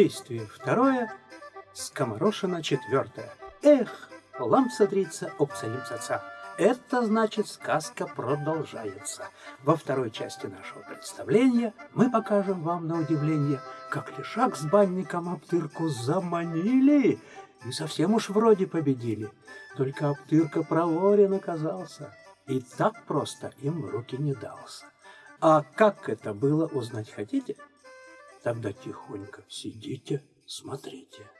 Действие второе. Скоморошина четвертое. Эх, лампса дрица, обцаримца Это значит, сказка продолжается. Во второй части нашего представления мы покажем вам на удивление, как лишак с банником Аптырку заманили и совсем уж вроде победили. Только Аптырка проворен оказался и так просто им в руки не дался. А как это было, узнать хотите? Тогда тихонько сидите, смотрите.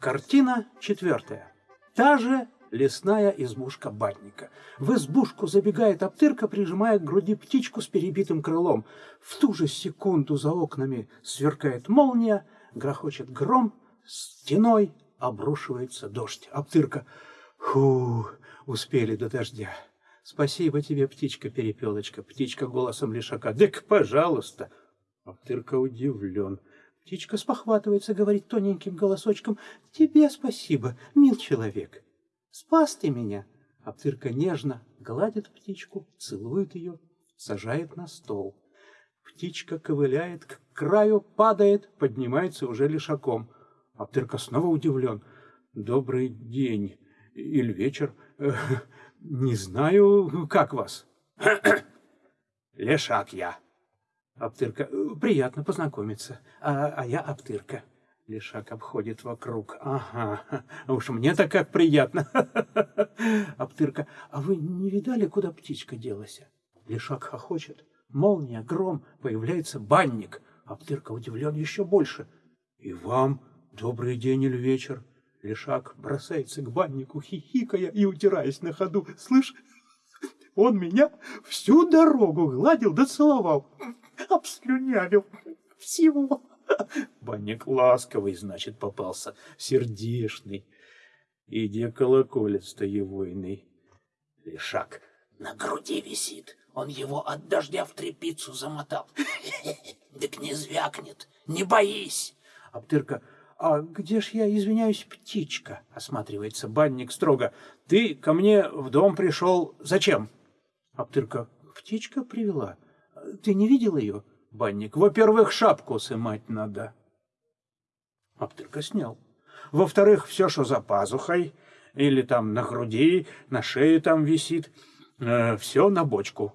Картина четвертая. Та же лесная избушка батника. В избушку забегает Аптырка, прижимая к груди птичку с перебитым крылом. В ту же секунду за окнами сверкает молния, грохочет гром, стеной обрушивается дождь. Аптырка. Фу, успели до дождя. Спасибо тебе, птичка-перепелочка. Птичка голосом лишака. Дык, пожалуйста. Аптырка удивлен. Птичка спохватывается, говорит тоненьким голосочком. Тебе спасибо, мил человек. Спас ты меня. Аптырка нежно гладит птичку, целует ее, сажает на стол. Птичка ковыляет к краю, падает, поднимается уже лишаком. Аптырка снова удивлен. Добрый день или вечер. Не знаю, как вас. Лешак я. Аптырка. Приятно познакомиться. А, а я Аптырка. Лешак обходит вокруг. Ага, уж мне-то как приятно. Аптырка. А вы не видали, куда птичка делась? Лешак хохочет. Молния, гром, появляется банник. Аптырка удивлен еще больше. И вам добрый день или вечер. Лешак бросается к баннику, хихикая и утираясь на ходу. Слышь, он меня всю дорогу гладил да целовал, обслюнявил всего. Банник ласковый, значит, попался, сердешный. Иди колоколец таевойный. Лешак на груди висит. Он его от дождя в трепицу замотал. Так не звякнет, не боись. Аптырка «А где ж я, извиняюсь, птичка?» — осматривается банник строго. «Ты ко мне в дом пришел зачем?» Аптырка. «Птичка привела. Ты не видел ее?» Банник. «Во-первых, шапку сымать надо». Аптырка снял. «Во-вторых, все, что за пазухой, или там на груди, на шее там висит, э, все на бочку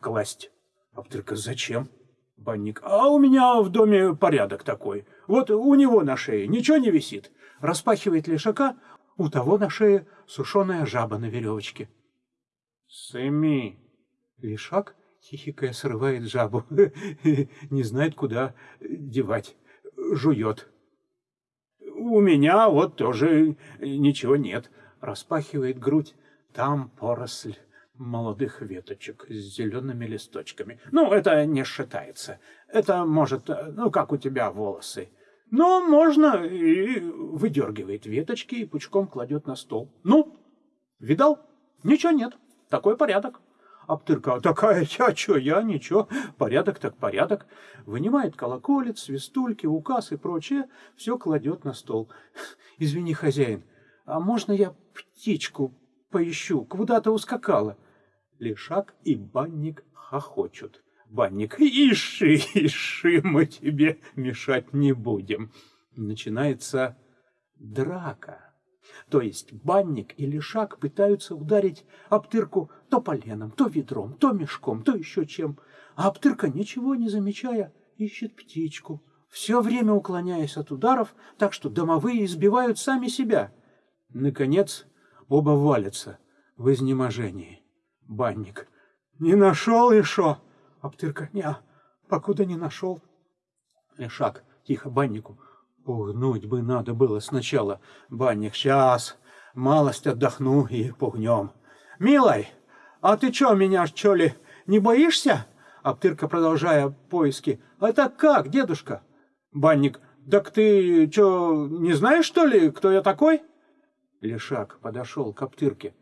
класть». Аптырка. «Зачем?» Банник. «А у меня в доме порядок такой. Вот у него на шее ничего не висит. Распахивает лишака, у того на шее сушеная жаба на веревочке. Сыми. Лишак, хихикая, срывает жабу. Не знает, куда девать. Жует. У меня вот тоже ничего нет. Распахивает грудь. Там поросль молодых веточек с зелеными листочками. Ну, это не считается. Это может, ну, как у тебя волосы. Но можно и выдергивает веточки и пучком кладет на стол. Ну, видал? Ничего нет. Такой порядок. Аптырка, такая я, что я, ничего, порядок так порядок. Вынимает колоколец, свистульки, указ и прочее, все кладет на стол. Извини, хозяин, а можно я птичку поищу? Куда-то ускакала. Лешак и банник хохочут. Банник, иши, иши, мы тебе мешать не будем. Начинается драка. То есть банник и лишак пытаются ударить Аптырку то поленом, то ведром, то мешком, то еще чем. А Аптырка, ничего не замечая, ищет птичку, все время уклоняясь от ударов, так что домовые избивают сами себя. Наконец, оба валятся в изнеможении. Банник. «Не нашел еще?» Аптырка. «Не, покуда не нашел». Лешак. Тихо, баннику. Пугнуть бы надо было сначала. Банник. Сейчас. Малость отдохну и пугнем. «Милой, а ты что, меня, что ли, не боишься?» Аптырка, продолжая поиски. «Это как, дедушка?» Банник. «Так ты что, не знаешь, что ли, кто я такой?» Лешак подошел к Аптырке.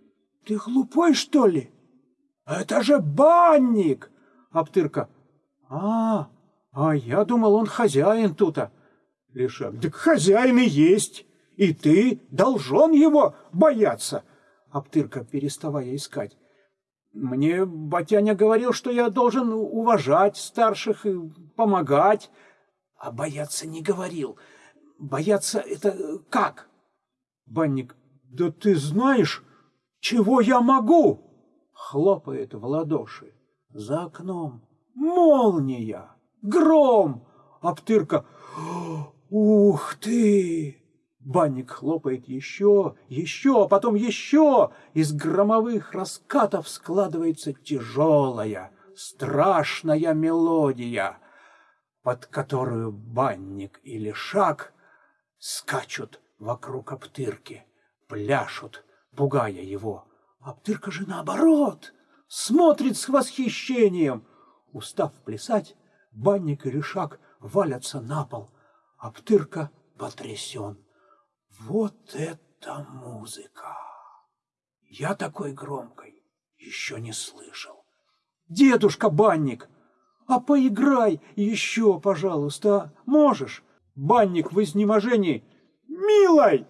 «Ты глупой, что ли?» «Это же банник!» Аптырка. «А, а я думал, он хозяин тута». Лешак. «Так хозяин и есть, и ты должен его бояться». Аптырка, переставая искать. «Мне батяня говорил, что я должен уважать старших и помогать». А бояться не говорил. Бояться это как? Банник, да ты знаешь, чего я могу? Хлопает в ладоши. За окном молния, гром, Аптырка. Ух ты! Банник хлопает еще, еще, а потом еще. Из громовых раскатов складывается тяжелая, страшная мелодия, под которую банник или шаг скачут вокруг Аптырки, пляшут, пугая его. Аптырка же наоборот, смотрит с восхищением. Устав плясать, банник и решак валятся на пол. Аптырка потрясен. Вот это музыка! Я такой громкой еще не слышал. Дедушка Банник, а поиграй еще, пожалуйста, а? можешь? Банник в изнеможении. Милой!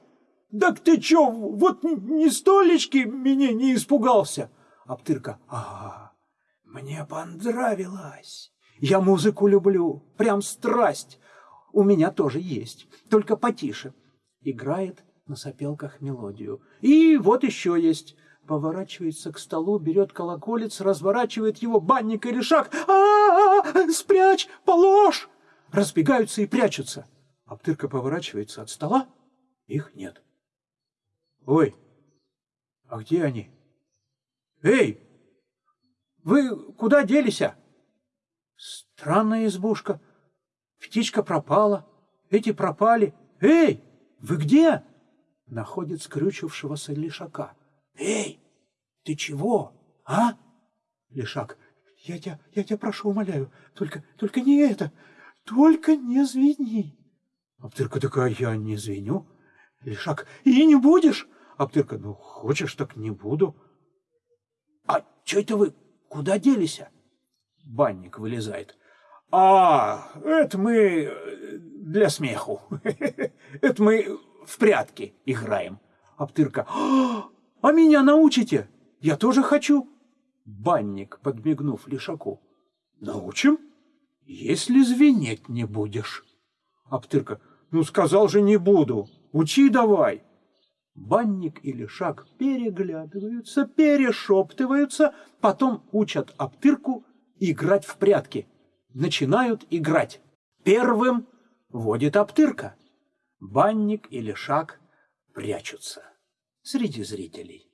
Так ты че, вот ни столечки меня не испугался? Аптырка, ага, мне понравилось. Я музыку люблю, прям страсть. У меня тоже есть, только потише. Играет на сопелках мелодию. И вот еще есть. Поворачивается к столу, берет колоколец, разворачивает его банник или шаг. А, -а, -а Спрячь! Положь! Разбегаются и прячутся. Аптырка поворачивается от стола. Их нет. Ой, а где они? Эй, вы куда делись? Странная избушка. Птичка пропала, эти пропали. Эй, вы где? Находит скрючившегося лишака. Эй, ты чего, а? Лишак, я тебя, я тебя прошу, умоляю, только, только не это, только не звени. Аптырка такая, я не звеню. Лишак, и не будешь? Аптырка, ну, хочешь, так не буду. А что это вы, куда делись? Банник вылезает. А, это мы э, для смеху. Это мы в прятки играем. Аптырка. А меня научите? Я тоже хочу. Банник, подмигнув Лишаку. Научим, если звенеть не будешь. Аптырка. Ну, сказал же, не буду. Учи давай. Банник и Лишак переглядываются, перешептываются, потом учат Аптырку играть в прятки начинают играть. Первым водит Аптырка. Банник или Шаг прячутся среди зрителей.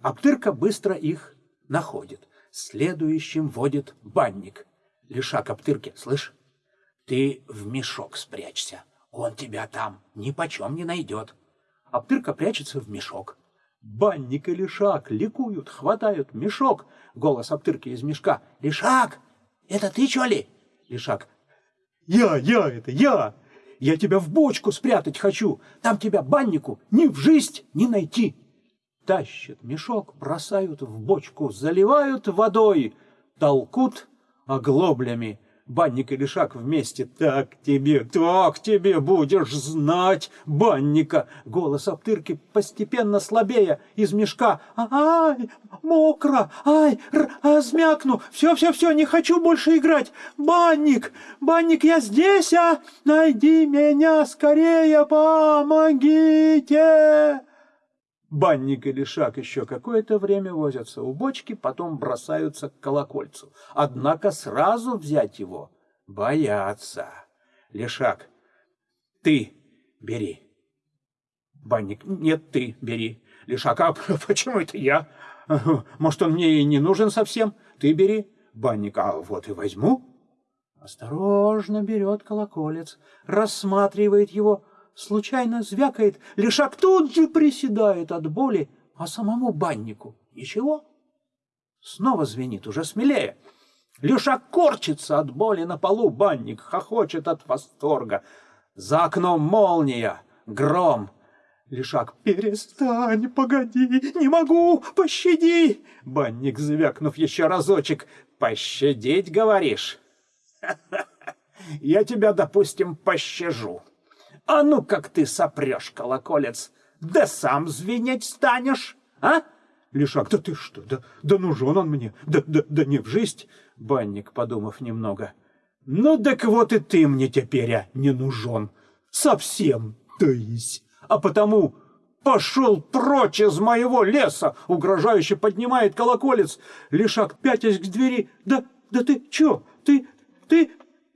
Аптырка быстро их находит. Следующим водит банник. Лишак Аптырке, слышь, ты в мешок спрячься. Он тебя там ни почем не найдет. Аптырка прячется в мешок. Банник и Лишак ликуют, хватают мешок. Голос Аптырки из мешка. «Лишак, это ты, что ли?» Ишак. «Я, я это, я! Я тебя в бочку спрятать хочу! Там тебя баннику ни в жизнь не найти!» Тащат мешок, бросают в бочку, заливают водой, толкут оглоблями банник и лишак вместе. Так тебе, так тебе будешь знать банника. Голос Аптырки постепенно слабея из мешка. Ай, мокро, ай, размякну. Все-все-все, не хочу больше играть. Банник, банник, я здесь, а? Найди меня скорее, помогите. Банник и Лишак еще какое-то время возятся у бочки, потом бросаются к колокольцу. Однако сразу взять его боятся. Лишак, ты бери. Банник, нет, ты бери. Лишак, а почему это я? Может, он мне и не нужен совсем? Ты бери. Банник, а вот и возьму. Осторожно берет колоколец, рассматривает его, случайно звякает, лишак тут же приседает от боли, а самому баннику ничего. Снова звенит, уже смелее. Лешак корчится от боли на полу, банник хохочет от восторга. За окном молния, гром. Лешак, перестань, погоди, не могу, пощади. Банник, звякнув еще разочек, пощадить, говоришь? Я тебя, допустим, пощажу. А ну как ты сопрешь, колоколец, да сам звенеть станешь, а? Лишак, да ты что, да, да нужен он мне, да, да, да не в жизнь. Банник, подумав немного, Ну, так вот и ты мне теперь а, не нужен. Совсем, то есть. А потому пошел прочь из моего леса, угрожающе поднимает колоколец. Лишак пятясь к двери. Да, да ты чё? Ты, ты,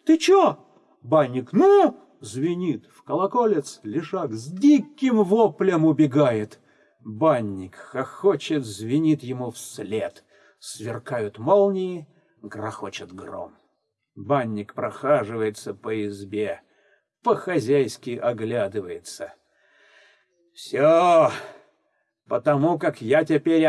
ты чё? Банник, ну, звенит в колоколец. Лишак с диким воплем убегает. Банник хохочет, звенит ему вслед. Сверкают молнии, грохочет гром. Банник прохаживается по избе, по-хозяйски оглядывается. Все, потому как я теперь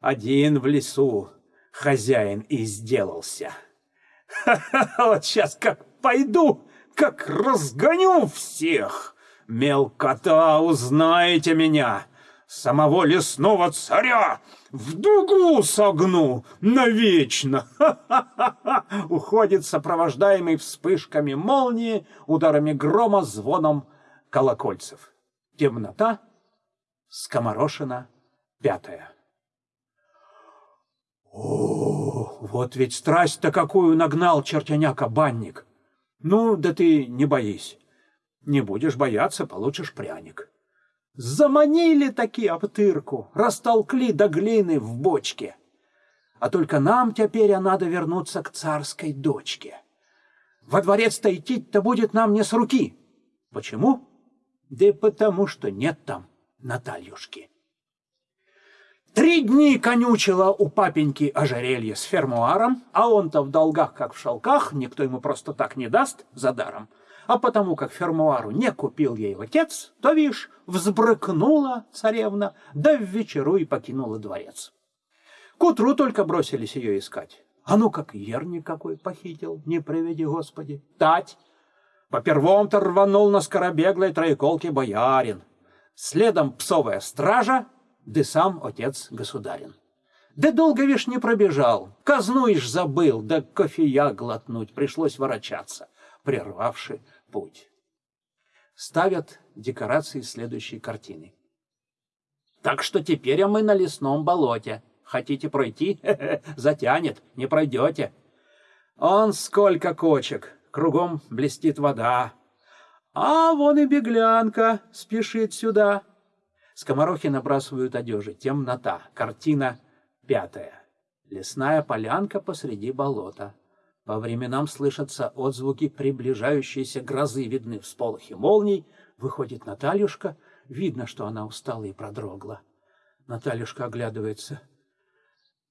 один в лесу хозяин и сделался. Ха-ха, вот сейчас как пойду, как разгоню всех. Мелкота, узнаете меня, самого лесного царя в дугу согну навечно. Уходит сопровождаемый вспышками молнии, ударами грома, звоном колокольцев. Темнота, скоморошина, пятая. О, вот ведь страсть-то какую нагнал чертяняка-банник. Ну, да ты не боись. Не будешь бояться, получишь пряник. Заманили такие обтырку, растолкли до глины в бочке. А только нам теперь надо вернуться к царской дочке. Во дворец-то идти-то будет нам не с руки. Почему? Да потому что нет там Натальюшки. Три дни конючила у папеньки ожерелье с фермуаром, а он-то в долгах, как в шелках, никто ему просто так не даст за даром. А потому как фермуару не купил ей отец, то, видишь, взбрыкнула царевна, да в вечеру и покинула дворец. К утру только бросились ее искать. А ну как ерник какой похитил, не приведи Господи. Тать! По первом-то рванул на скоробеглой троеколке боярин. Следом псовая стража, да сам отец государин. Да долго, вишь, не пробежал, казну ишь забыл, да кофея глотнуть пришлось ворочаться, прервавши путь. Ставят декорации следующей картины. Так что теперь мы на лесном болоте. Хотите пройти? Затянет, не пройдете. Он сколько кочек, кругом блестит вода. А вон и беглянка спешит сюда. Скоморохи набрасывают одежи. Темнота. Картина пятая. Лесная полянка посреди болота. По временам слышатся отзвуки приближающейся грозы, видны всполохи молний. Выходит Натальюшка. Видно, что она устала и продрогла. Натальюшка оглядывается.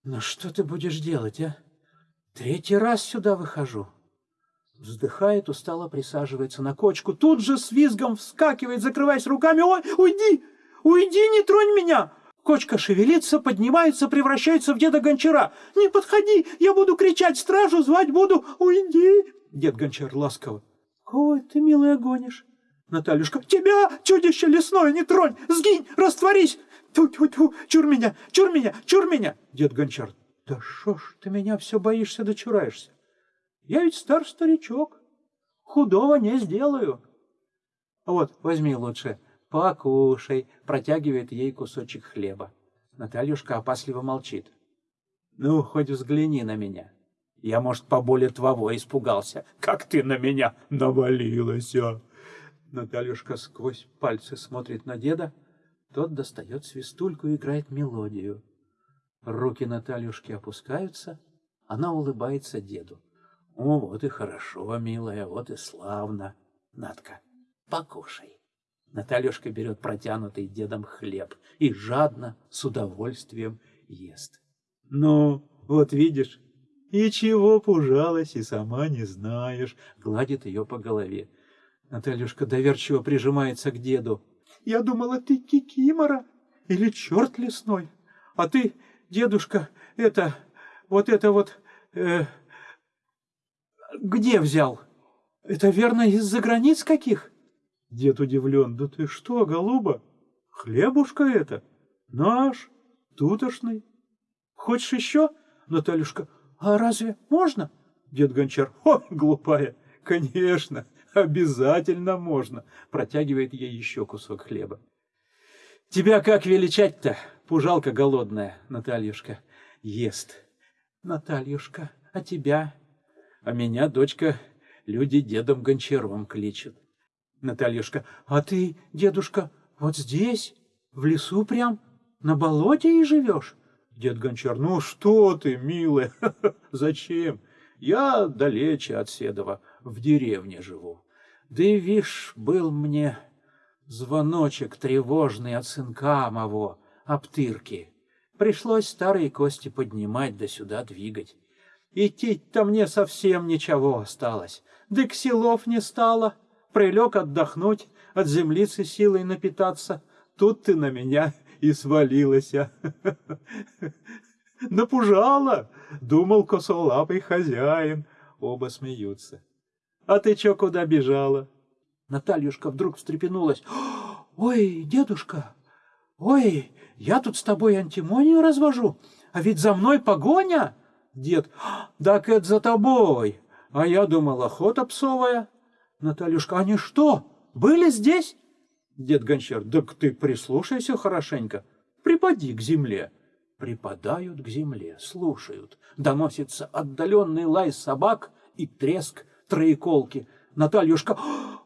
«Ну что ты будешь делать, а? Третий раз сюда выхожу». Вздыхает, устало присаживается на кочку. Тут же с визгом вскакивает, закрываясь руками. «Ой, уйди! Уйди, не тронь меня!» Кочка шевелится, поднимается, превращается в деда Гончара. «Не подходи, я буду кричать, стражу звать буду, уйди!» Дед Гончар ласково. «Ой, ты, милая, гонишь!» Натальюшка. «Тебя, чудище лесное, не тронь! Сгинь, растворись! Ту-ту-ту, чур меня, чур меня, чур меня!» Дед Гончар. «Да шо ж ты меня все боишься да чураешься? Я ведь стар старичок, худого не сделаю. Вот, возьми лучше, покушай, протягивает ей кусочек хлеба. Натальюшка опасливо молчит. Ну, хоть взгляни на меня. Я, может, поболее твоего испугался. Как ты на меня навалилась, а? Натальюшка сквозь пальцы смотрит на деда. Тот достает свистульку и играет мелодию. Руки Натальюшки опускаются. Она улыбается деду. О, вот и хорошо, милая, вот и славно. Надка, покушай. Натальюшка берет протянутый дедом хлеб и жадно, с удовольствием ест. Ну, вот видишь, и чего пужалась, и сама не знаешь, гладит ее по голове. Натальюшка доверчиво прижимается к деду. Я думала, ты кикимора или черт лесной, а ты, дедушка, это, вот это вот... Э, где взял? Это верно из-за границ каких? Дед удивлен. Да ты что, голуба? Хлебушка это? Наш, тутошный. Хочешь еще? Натальюшка. А разве можно? Дед Гончар. О, глупая. Конечно, обязательно можно. Протягивает ей еще кусок хлеба. Тебя как величать-то, пужалка голодная, Натальюшка? Ест. Натальюшка, а тебя а меня дочка Люди дедом Гончаровым кличут. Натальюшка, а ты, дедушка, вот здесь, в лесу прям, на болоте и живешь? Дед Гончар, ну что ты, милая, зачем? Я далече от Седова, в деревне живу. Да и вишь, был мне звоночек тревожный от сынка моего, обтырки. Пришлось старые кости поднимать да сюда двигать. Идти-то мне совсем ничего осталось. Да ксилов не стало. Прилег отдохнуть, от землицы силой напитаться. Тут ты на меня и свалилась. Напужала, думал косолапый хозяин. Оба смеются. А ты чё куда бежала? Натальюшка вдруг встрепенулась. Ой, дедушка, ой, я тут с тобой антимонию развожу, а ведь за мной погоня. Дед, так это за тобой. А я думал, охота псовая. Натальюшка, они что, были здесь? Дед Гончар, так ты прислушайся хорошенько. Припади к земле. Припадают к земле, слушают. Доносится отдаленный лай собак и треск троеколки. Натальюшка,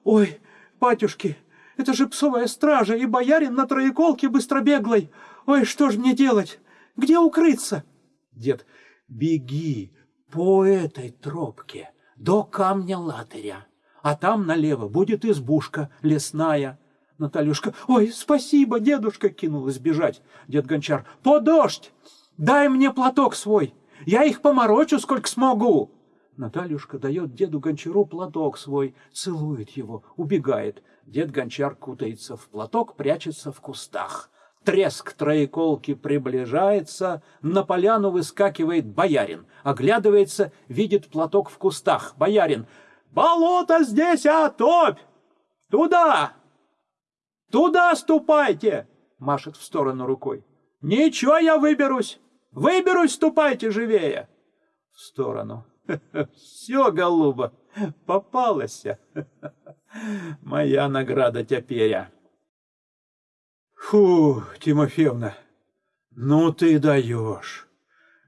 ой, батюшки, это же псовая стража и боярин на троеколке быстробеглой. Ой, что ж мне делать? Где укрыться? Дед, беги по этой тропке до камня латыря, а там налево будет избушка лесная. Натальюшка, ой, спасибо, дедушка, кинулась бежать. Дед Гончар, по дождь, дай мне платок свой, я их поморочу, сколько смогу. Натальюшка дает деду Гончару платок свой, целует его, убегает. Дед Гончар кутается в платок, прячется в кустах. Треск троеколки приближается, на поляну выскакивает боярин. Оглядывается, видит платок в кустах. Боярин. «Болото здесь, а топь! Туда! Туда ступайте!» Машет в сторону рукой. «Ничего, я выберусь! Выберусь, ступайте живее!» В сторону. Все, голуба, попалась. Моя награда теперь. Фу, Тимофеевна, ну ты даешь.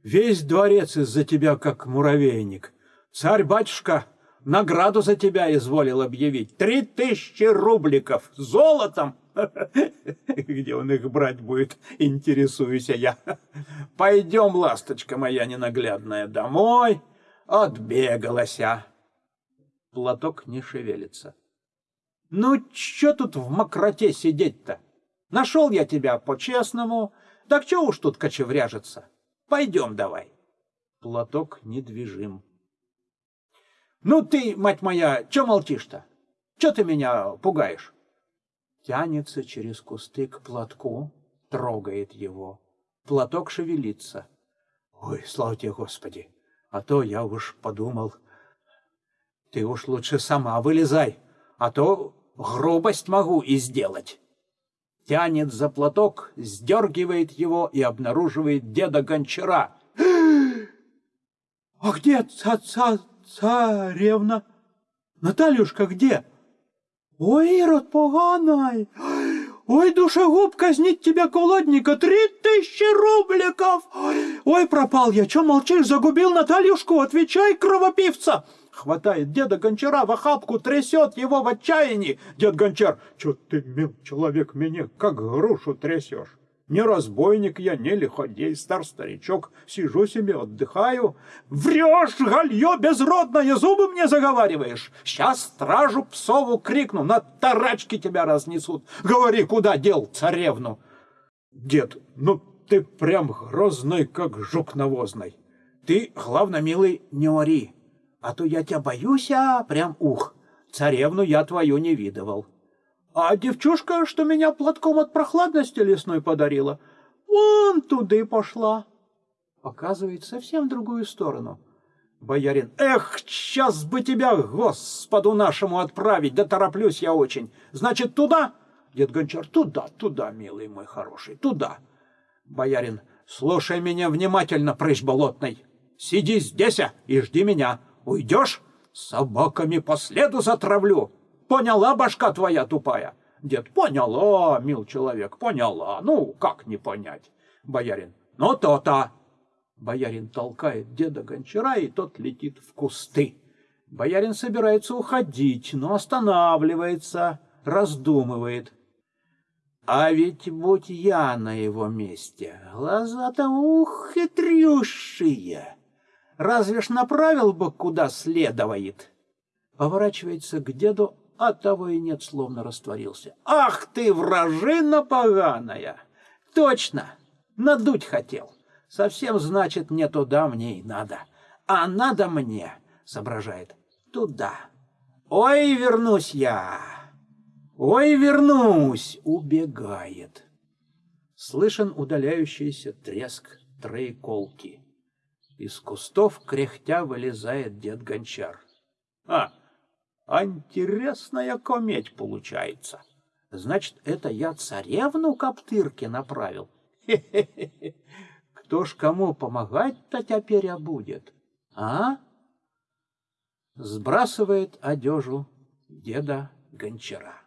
Весь дворец из-за тебя как муравейник. Царь-батюшка награду за тебя изволил объявить. Три тысячи рубликов золотом. Где он их брать будет, интересуюсь я. Пойдем, ласточка моя ненаглядная, домой. Отбегалася. Платок не шевелится. Ну, чё тут в мокроте сидеть-то? Нашел я тебя по-честному, так чё уж тут кочевряжется? Пойдем давай. Платок недвижим. Ну ты, мать моя, чё молчишь-то? Чё ты меня пугаешь? Тянется через кусты к платку, трогает его. Платок шевелится. Ой, слава тебе, Господи! А то я уж подумал, ты уж лучше сама вылезай, а то грубость могу и сделать. Тянет за платок, сдергивает его и обнаруживает деда Гончара. «А где ца царевна? Натальюшка где? Ой, Ирод поганый! Ой, душегуб, казнить тебя, колодника, три тысячи рубликов! Ой, пропал я, че молчишь, загубил Натальюшку, отвечай, кровопивца!» Хватает деда Гончара в охапку, трясет его в отчаянии. Дед Гончар, что ты, мил человек, меня как грушу трясешь? Не разбойник я, не лиходей, стар старичок. Сижу себе, отдыхаю. Врешь, галье безродное, зубы мне заговариваешь. Сейчас стражу псову крикну, на тарачки тебя разнесут. Говори, куда дел царевну? Дед, ну ты прям грозный, как жук навозный. Ты, главное, милый, не ори, а то я тебя боюсь, а прям ух. Царевну я твою не видывал. А девчушка, что меня платком от прохладности лесной подарила, вон туда и пошла. Показывает совсем другую сторону. Боярин, эх, сейчас бы тебя, господу нашему, отправить, да тороплюсь я очень. Значит, туда? Дед Гончар, туда, туда, милый мой хороший, туда. Боярин, слушай меня внимательно, прыщ болотный. Сиди здесь а, и жди меня. Уйдешь? Собаками по следу затравлю. Поняла башка твоя тупая? Дед, поняла, мил человек, поняла. Ну, как не понять? Боярин, ну то-то. Боярин толкает деда гончара, и тот летит в кусты. Боярин собирается уходить, но останавливается, раздумывает. А ведь будь я на его месте, глаза-то ух, хитрющие. Разве ж направил бы, куда следует? Поворачивается к деду, а того и нет, словно растворился. Ах ты, вражина поганая! Точно, надуть хотел. Совсем, значит, не туда мне и надо. А надо мне, соображает, туда. Ой, вернусь я! Ой, вернусь! Убегает. Слышен удаляющийся треск троеколки. Из кустов кряхтя вылезает дед Гончар. А, интересная кометь получается. Значит, это я царевну Коптырке направил. Хе-хе-хе. Кто ж кому помогать-то теперь будет? А? Сбрасывает одежу деда Гончара.